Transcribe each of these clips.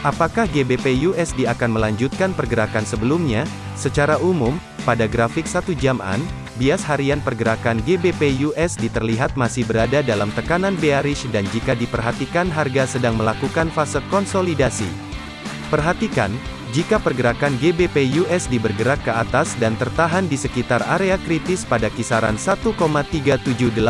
Apakah GBP USD akan melanjutkan pergerakan sebelumnya? Secara umum, pada grafik satu jaman, bias harian pergerakan GBP USD terlihat masih berada dalam tekanan bearish dan jika diperhatikan harga sedang melakukan fase konsolidasi. Perhatikan, jika pergerakan GBP USD bergerak ke atas dan tertahan di sekitar area kritis pada kisaran 1,37824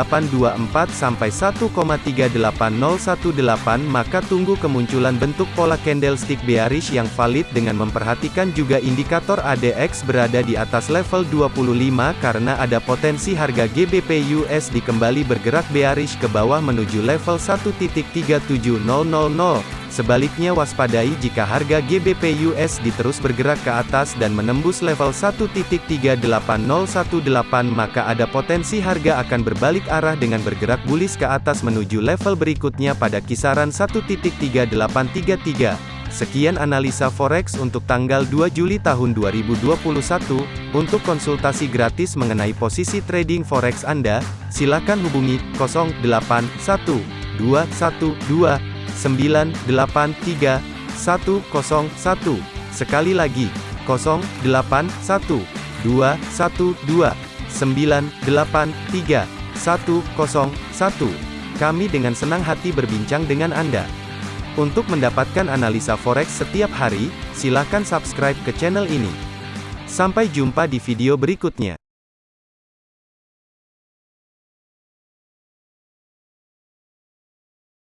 sampai 1,38018 maka tunggu kemunculan bentuk pola candlestick bearish yang valid dengan memperhatikan juga indikator ADX berada di atas level 25 karena ada potensi harga GBP USD kembali bergerak bearish ke bawah menuju level 1.37000. Sebaliknya waspadai jika harga GBP USD terus bergerak ke atas dan menembus level 1.38018 maka ada potensi harga akan berbalik arah dengan bergerak bullish ke atas menuju level berikutnya pada kisaran 1.3833. Sekian analisa forex untuk tanggal 2 Juli tahun 2021. Untuk konsultasi gratis mengenai posisi trading forex Anda, silakan hubungi 081212 983 101. Sekali lagi, 081 212 983 101. Kami dengan senang hati berbincang dengan Anda. Untuk mendapatkan analisa forex setiap hari, silakan subscribe ke channel ini. Sampai jumpa di video berikutnya.